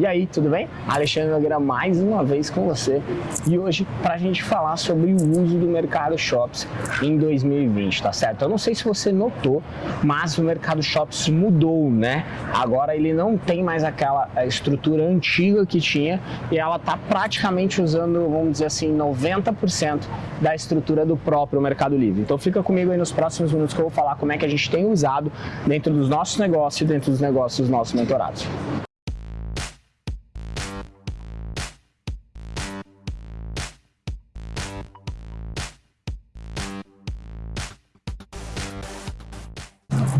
E aí, tudo bem? Alexandre Nogueira mais uma vez com você e hoje para a gente falar sobre o uso do Mercado Shops em 2020, tá certo? Eu não sei se você notou, mas o Mercado Shops mudou, né? Agora ele não tem mais aquela estrutura antiga que tinha e ela tá praticamente usando, vamos dizer assim, 90% da estrutura do próprio Mercado Livre. Então fica comigo aí nos próximos minutos que eu vou falar como é que a gente tem usado dentro dos nossos negócios e dentro dos negócios dos nossos mentorados.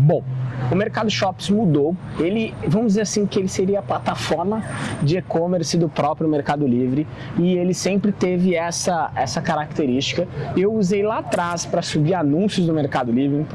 Bom, o Mercado Shops mudou, ele, vamos dizer assim, que ele seria a plataforma de e-commerce do próprio Mercado Livre. E ele sempre teve essa, essa característica. Eu usei lá atrás para subir anúncios do Mercado Livre,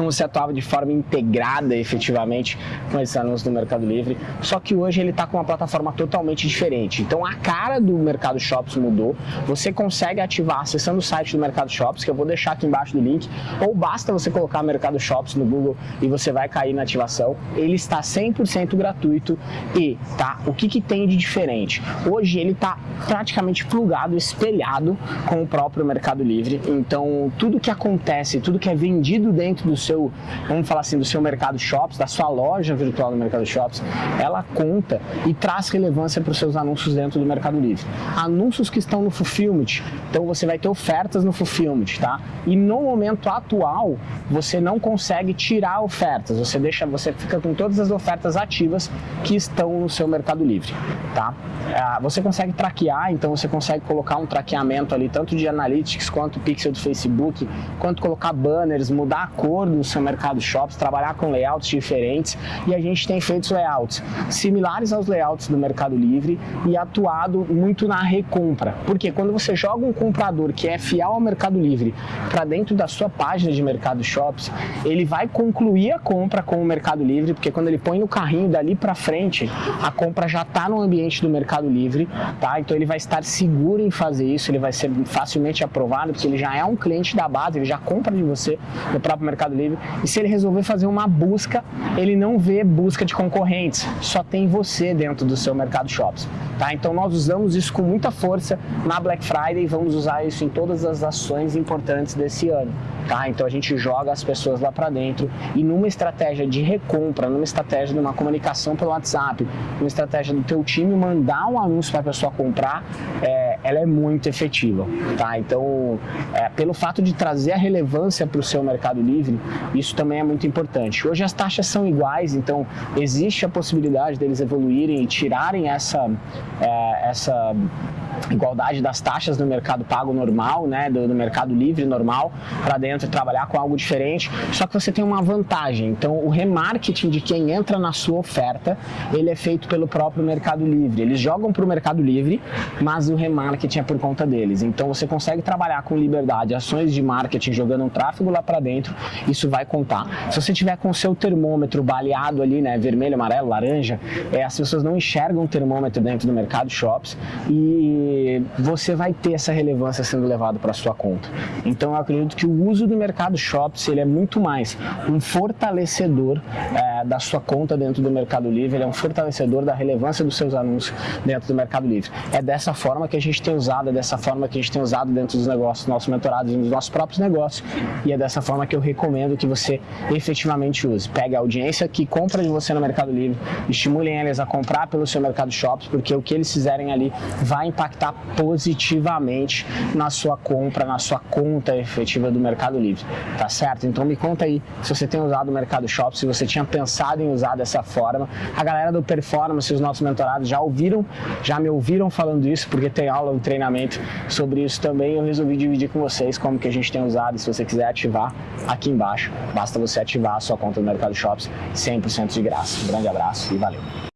então você atuava de forma integrada efetivamente com esses anúncios do Mercado Livre, só que hoje ele está com uma plataforma totalmente diferente. Então a cara do Mercado Shops mudou, você consegue ativar acessando o site do Mercado Shops, que eu vou deixar aqui embaixo do link, ou basta você colocar Mercado Shops no Google e você vai cair na ativação. Ele está 100% gratuito e, tá, o que, que tem de diferente? Hoje ele está praticamente plugado, espelhado com o próprio Mercado Livre, então tudo que acontece, tudo que é vendido dentro do seu, vamos falar assim, do seu mercado shops, da sua loja virtual no mercado shops, ela conta e traz relevância para os seus anúncios dentro do Mercado Livre. Anúncios que estão no Fulfillment, então você vai ter ofertas no Fulfillment, tá? E no momento atual, você não consegue tirar ofertas, você deixa, você fica com todas as ofertas ativas que estão no seu Mercado Livre, tá? Ah, você consegue traquear, então você consegue colocar um traqueamento ali, tanto de Analytics quanto pixel do Facebook, quanto colocar banners, mudar a cor do seu mercado shops, trabalhar com layouts diferentes e a gente tem feito layouts similares aos layouts do Mercado Livre e atuado muito na recompra. Porque quando você joga um comprador que é fiel ao Mercado Livre para dentro da sua página de Mercado Shops, ele vai concluir a compra com o Mercado Livre, porque quando ele põe no carrinho dali para frente, a compra já está no ambiente do Mercado Livre, tá? Então ele vai estar seguro em fazer isso, ele vai ser facilmente aprovado, porque ele já é um cliente da base, ele já compra de você no próprio Mercado Livre Livre. E se ele resolver fazer uma busca, ele não vê busca de concorrentes, só tem você dentro do seu Mercado Shops. Tá? Então nós usamos isso com muita força na Black Friday e vamos usar isso em todas as ações importantes desse ano. Tá? Então a gente joga as pessoas lá para dentro e numa estratégia de recompra, numa estratégia de uma comunicação pelo WhatsApp, numa estratégia do teu time mandar um anúncio para a pessoa comprar, é, ela é muito efetiva. Tá? Então, é, pelo fato de trazer a relevância para o seu Mercado Livre, isso também é muito importante. Hoje as taxas são iguais, então existe a possibilidade deles evoluírem e tirarem essa, é, essa igualdade das taxas no mercado pago normal, né, do, do mercado livre normal, para dentro e trabalhar com algo diferente, só que você tem uma vantagem, então o remarketing de quem entra na sua oferta, ele é feito pelo próprio Mercado Livre, eles jogam para o Mercado Livre, mas o remarketing é por conta deles, então você consegue trabalhar com liberdade, ações de marketing jogando um tráfego lá para dentro, isso vai contar. Se você tiver com o seu termômetro baleado ali, né, vermelho, amarelo, laranja, é, as pessoas não enxergam o termômetro dentro do mercado shops e você vai ter essa relevância sendo levado para sua conta. Então eu acredito que o uso do mercado Shops ele é muito mais um fortalecedor é, da sua conta dentro do Mercado Livre, ele é um fortalecedor da relevância dos seus anúncios dentro do Mercado Livre. É dessa forma que a gente tem usado, é dessa forma que a gente tem usado dentro dos negócios, nossos mentorados, nos nossos próprios negócios e é dessa forma que eu recomendo que você efetivamente use. Pegue a audiência que compra de você no Mercado Livre, estimulem eles a comprar pelo seu Mercado Shops, porque o que eles fizerem ali vai impactar positivamente na sua compra, na sua conta efetiva do Mercado Livre, tá certo? Então me conta aí se você tem usado o Mercado Shop, se você tinha pensado em usar dessa forma. A galera do Performance, os nossos mentorados já ouviram, já me ouviram falando isso, porque tem aula, um treinamento sobre isso também. Eu resolvi dividir com vocês como que a gente tem usado. Se você quiser ativar aqui embaixo, basta você ativar a sua conta do Mercado Shops 100% de graça. Um grande abraço e valeu!